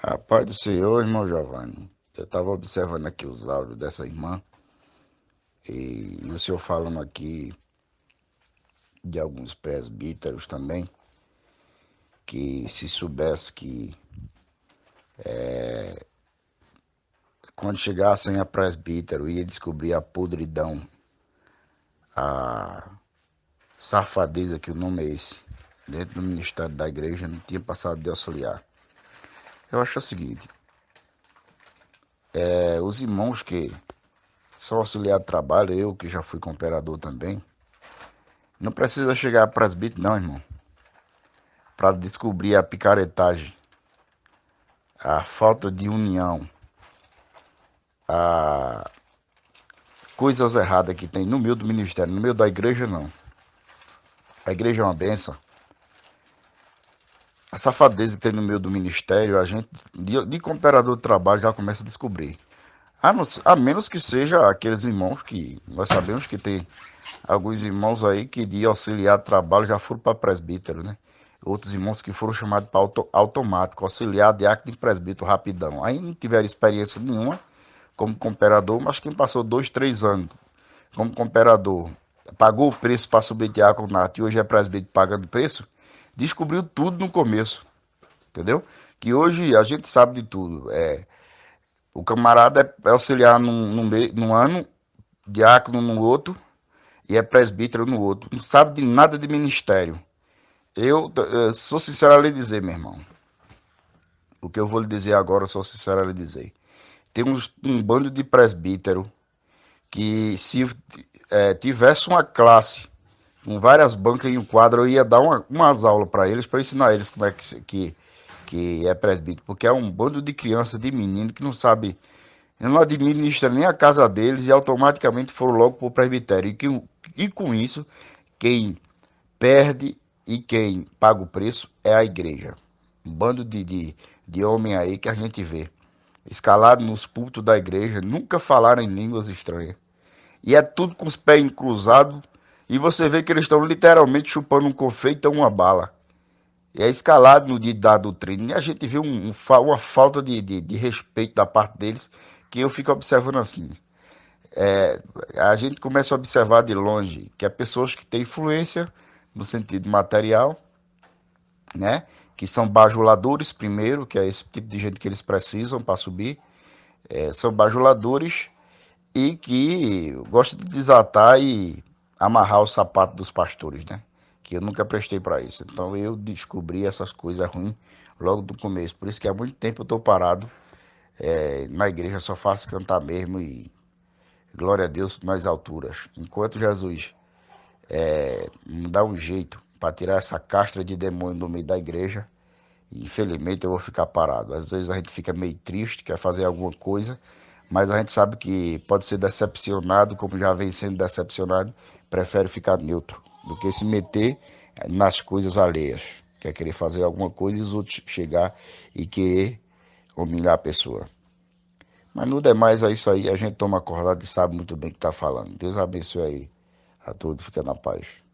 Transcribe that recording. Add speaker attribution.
Speaker 1: A paz do Senhor, irmão Giovanni. Eu estava observando aqui os áudios dessa irmã e, o senhor falando aqui de alguns presbíteros também, que se soubesse que é, quando chegassem a presbítero ia descobrir a podridão, a safadeza, que o nome é esse, dentro do ministério da igreja, não tinha passado de auxiliar. Eu acho o seguinte: é, os irmãos que são auxiliar de trabalho, eu que já fui cooperador também, não precisa chegar a presbítero, não, irmão, para descobrir a picaretagem, a falta de união, a coisas erradas que tem no meio do ministério, no meio da igreja, não. A igreja é uma benção safadeza que tem no meio do ministério, a gente, de, de de trabalho, já começa a descobrir. A, não, a menos que seja aqueles irmãos que nós sabemos que tem alguns irmãos aí que de auxiliar de trabalho já foram para presbítero, né? Outros irmãos que foram chamados para auto, automático, auxiliar de acto de presbítero rapidão. Aí não tiveram experiência nenhuma como cooperador, mas quem passou dois, três anos como cooperador, pagou o preço para subir diaconato e hoje é presbítero pagando preço, descobriu tudo no começo, entendeu? Que hoje a gente sabe de tudo. É, o camarada é auxiliar num, num, num ano, diácono no outro e é presbítero no outro. Não sabe de nada de ministério. Eu, eu sou sincero a lhe dizer, meu irmão. O que eu vou lhe dizer agora, sou sincero a lhe dizer. Tem uns, um bando de presbítero que se é, tivesse uma classe com várias bancas em um quadro, eu ia dar uma, umas aulas para eles, para ensinar eles como é que, que, que é presbítero, porque é um bando de criança, de menino que não sabe, não administra nem a casa deles e automaticamente foram logo para o presbitério. E, que, e com isso, quem perde e quem paga o preço é a igreja. Um bando de, de, de homem aí que a gente vê, escalado nos pultos da igreja, nunca falaram em línguas estranhas. E é tudo com os pés cruzados e você vê que eles estão literalmente chupando um confeito ou uma bala. E é escalado no dia da doutrina. E a gente vê um, um, uma falta de, de, de, respeito da parte deles que eu fico observando assim. É, a gente começa a observar de longe que é pessoas que têm influência no sentido material, né? Que são bajuladores primeiro, que é esse tipo de gente que eles precisam para subir. É, são bajuladores e que gostam de desatar e amarrar o sapato dos pastores, né? Que eu nunca prestei para isso. Então eu descobri essas coisas ruins logo do começo. Por isso que há muito tempo eu estou parado é, na igreja, só faço cantar mesmo e glória a Deus nas alturas. Enquanto Jesus é, me dá um jeito para tirar essa castra de demônio do meio da igreja, infelizmente eu vou ficar parado. Às vezes a gente fica meio triste, quer fazer alguma coisa, mas a gente sabe que pode ser decepcionado, como já vem sendo decepcionado, prefere ficar neutro do que se meter nas coisas alheias. Quer querer fazer alguma coisa e os outros chegar e querer humilhar a pessoa. Mas no demais é isso aí, a gente toma acordado e sabe muito bem o que está falando. Deus abençoe aí a todos, fica na paz.